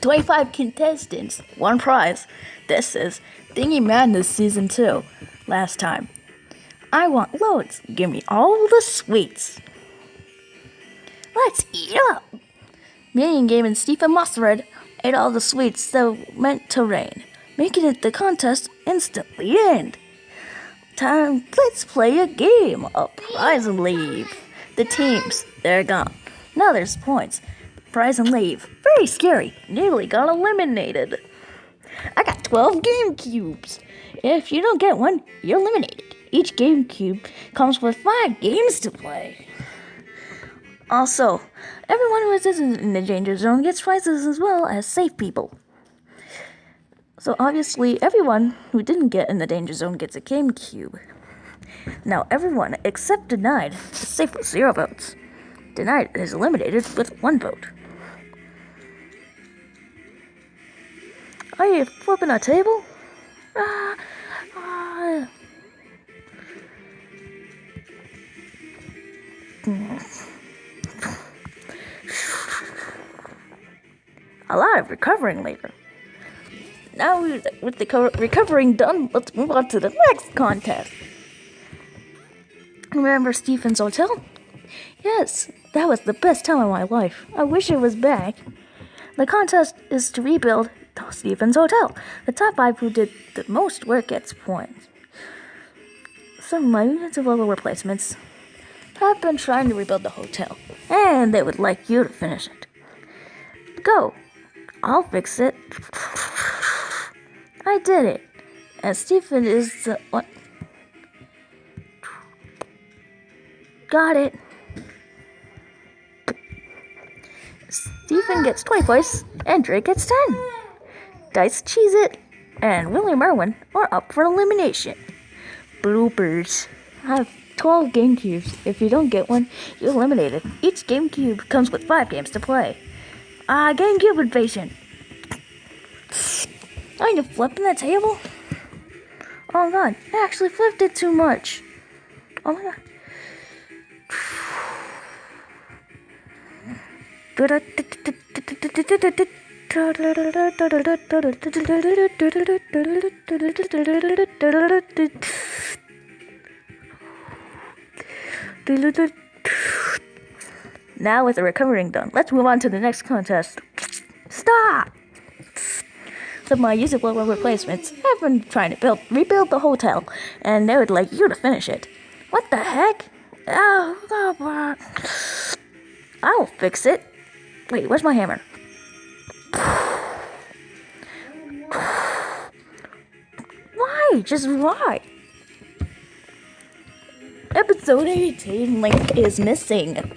25 contestants, one prize. This is Thingy Madness Season 2. Last time. I want loads. Give me all the sweets. Let's eat up. Minion Game and Stephen Mustard ate all the sweets that meant to rain, making it the contest instantly end. Time, let's play a game. A prize and leave. The teams, they're gone. Now there's points. Prize and leave. Very scary. Nearly got eliminated. I got 12 Game Cubes. If you don't get one, you're eliminated. Each Game Cube comes with five games to play. Also, everyone who is in the danger zone gets prizes as well as safe people. So obviously, everyone who didn't get in the danger zone gets a Game Cube. Now, everyone except Denied is safe with zero votes. Denied is eliminated with one vote. Are you flipping a table? Ah, ah. A lot of recovering later. Now, with the recovering done, let's move on to the next contest. Remember Stephen's Hotel? Yes, that was the best time of my life. I wish it was back. The contest is to rebuild Stephen's Hotel. The top five who did the most work gets points. Some my units of level replacements have been trying to rebuild the hotel, and they would like you to finish it. Go. I'll fix it. I did it. And Stephen is the what? Got it. Stephen gets 20 points, and Drake gets 10. Dice Cheese It and William Irwin are up for elimination. Bloopers. I have 12 GameCubes. If you don't get one, you're eliminated. Each GameCube comes with 5 games to play. Ah, uh, GameCube invasion. Are you flipping the table? Oh god, I actually flipped it too much. Oh my god. Now with the recovering done, let's move on to the next contest. Stop! Some of my usable replacements have been trying to build rebuild the hotel, and they would like you to finish it. What the heck? Oh I'll fix it. Wait, where's my hammer? Just why? Episode 18 link is missing.